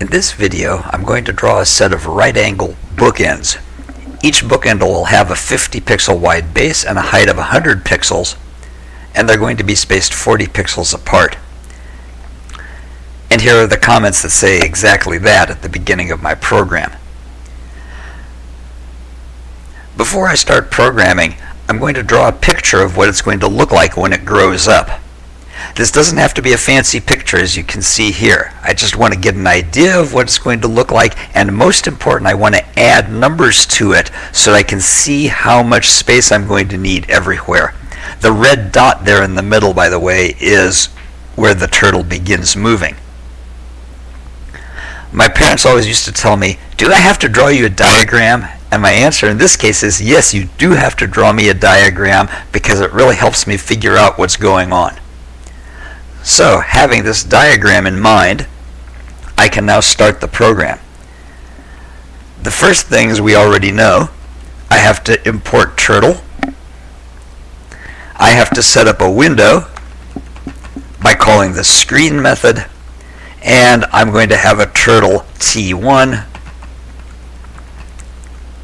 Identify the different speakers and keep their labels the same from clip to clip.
Speaker 1: In this video, I'm going to draw a set of right-angle bookends. Each bookend will have a 50 pixel wide base and a height of 100 pixels, and they're going to be spaced 40 pixels apart. And here are the comments that say exactly that at the beginning of my program. Before I start programming, I'm going to draw a picture of what it's going to look like when it grows up. This doesn't have to be a fancy picture as you can see here. I just want to get an idea of what it's going to look like and most important I want to add numbers to it so I can see how much space I'm going to need everywhere. The red dot there in the middle by the way is where the turtle begins moving. My parents always used to tell me, do I have to draw you a diagram? And my answer in this case is yes, you do have to draw me a diagram because it really helps me figure out what's going on. So, having this diagram in mind, I can now start the program. The first things we already know, I have to import turtle. I have to set up a window by calling the screen method and I'm going to have a turtle t1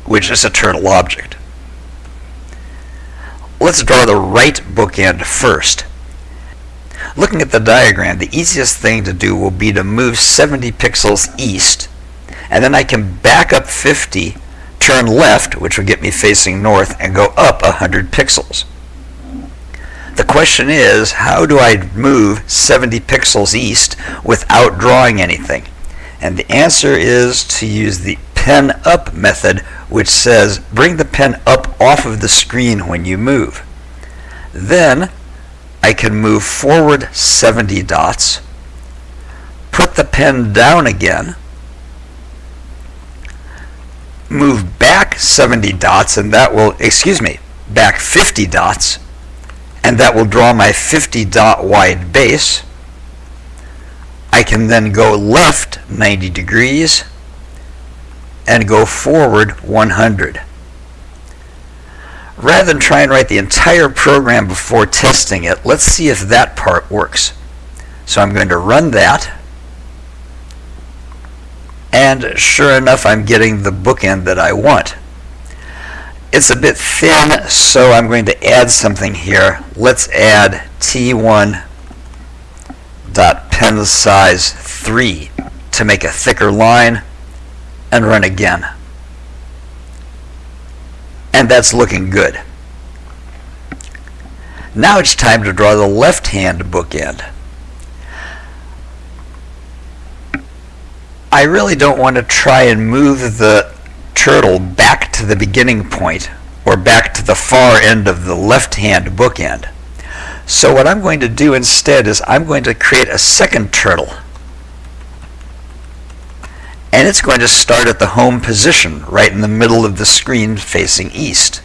Speaker 1: which is a turtle object. Let's draw the right bookend first. Looking at the diagram, the easiest thing to do will be to move 70 pixels east, and then I can back up 50, turn left, which will get me facing north, and go up 100 pixels. The question is, how do I move 70 pixels east without drawing anything? And the answer is to use the pen up method, which says bring the pen up off of the screen when you move. Then I can move forward 70 dots, put the pen down again, move back 70 dots, and that will, excuse me, back 50 dots, and that will draw my 50 dot wide base. I can then go left 90 degrees and go forward 100 rather than try and write the entire program before testing it, let's see if that part works. So I'm going to run that. And sure enough, I'm getting the bookend that I want. It's a bit thin, so I'm going to add something here. Let's add T1 dot pen size 3 to make a thicker line and run again and that's looking good. Now it's time to draw the left-hand bookend. I really don't want to try and move the turtle back to the beginning point or back to the far end of the left-hand bookend. So what I'm going to do instead is I'm going to create a second turtle and it's going to start at the home position right in the middle of the screen facing east.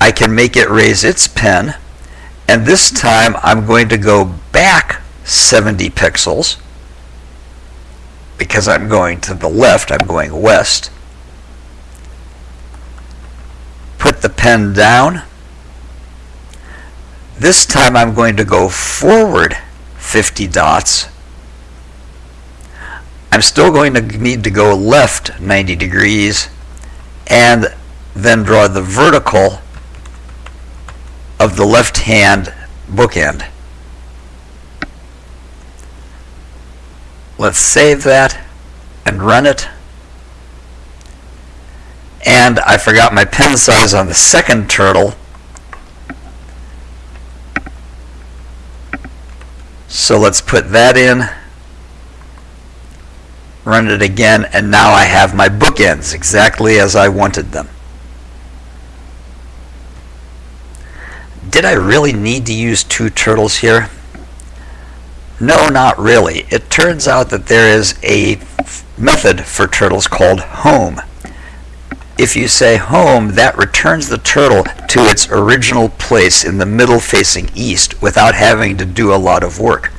Speaker 1: I can make it raise its pen and this time I'm going to go back 70 pixels because I'm going to the left, I'm going west. Put the pen down. This time I'm going to go forward 50 dots. I'm still going to need to go left 90 degrees and then draw the vertical of the left hand bookend. Let's save that and run it. And I forgot my pen size on the second turtle So let's put that in, run it again, and now I have my bookends exactly as I wanted them. Did I really need to use two turtles here? No, not really. It turns out that there is a method for turtles called home. If you say home, that returns the turtle to its original place in the middle facing east without having to do a lot of work.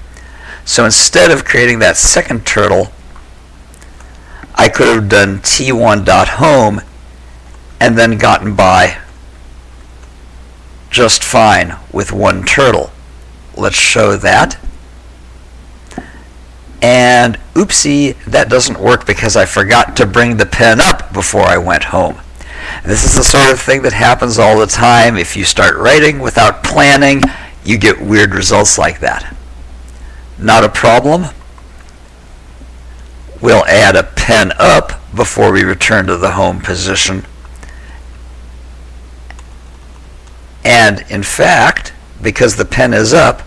Speaker 1: So instead of creating that second turtle, I could have done t1.home and then gotten by just fine with one turtle. Let's show that. And oopsie, that doesn't work because I forgot to bring the pen up before I went home. This is the sort of thing that happens all the time. If you start writing without planning, you get weird results like that. Not a problem. We'll add a pen up before we return to the home position. And in fact, because the pen is up,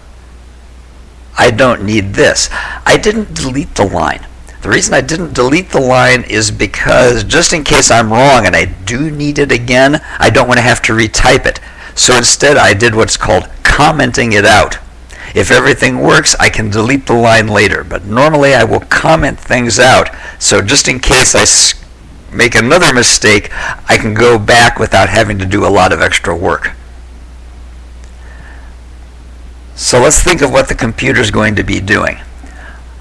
Speaker 1: I don't need this. I didn't delete the line. The reason I didn't delete the line is because just in case I'm wrong and I do need it again, I don't want to have to retype it. So instead I did what's called commenting it out. If everything works, I can delete the line later, but normally I will comment things out. So just in case I make another mistake, I can go back without having to do a lot of extra work. So let's think of what the computer is going to be doing.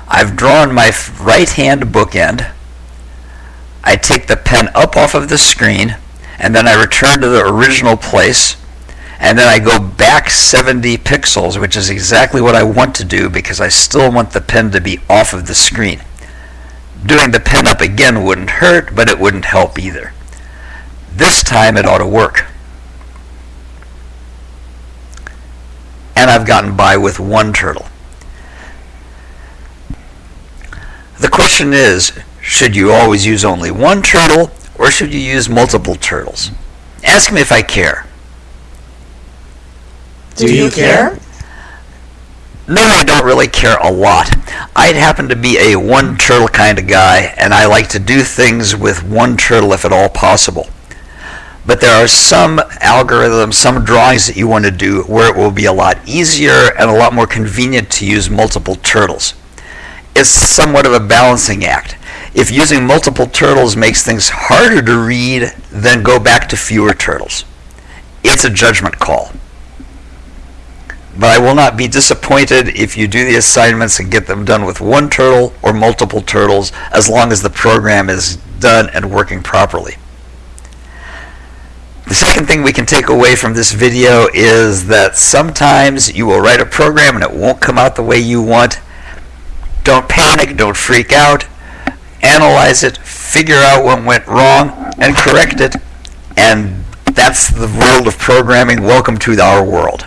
Speaker 1: I've drawn my right hand bookend. I take the pen up off of the screen and then I return to the original place and then I go back 70 pixels which is exactly what I want to do because I still want the pen to be off of the screen. Doing the pen up again wouldn't hurt but it wouldn't help either. This time it ought to work. And I've gotten by with one turtle. The question is, should you always use only one turtle or should you use multiple turtles? Ask me if I care.
Speaker 2: Do you care?
Speaker 1: No, I don't really care a lot. I happen to be a one turtle kind of guy, and I like to do things with one turtle if at all possible but there are some algorithms, some drawings that you want to do where it will be a lot easier and a lot more convenient to use multiple turtles. It's somewhat of a balancing act. If using multiple turtles makes things harder to read, then go back to fewer turtles. It's a judgment call. But I will not be disappointed if you do the assignments and get them done with one turtle or multiple turtles as long as the program is done and working properly. The second thing we can take away from this video is that sometimes you will write a program and it won't come out the way you want. Don't panic, don't freak out. Analyze it, figure out what went wrong, and correct it. And that's the world of programming. Welcome to our world.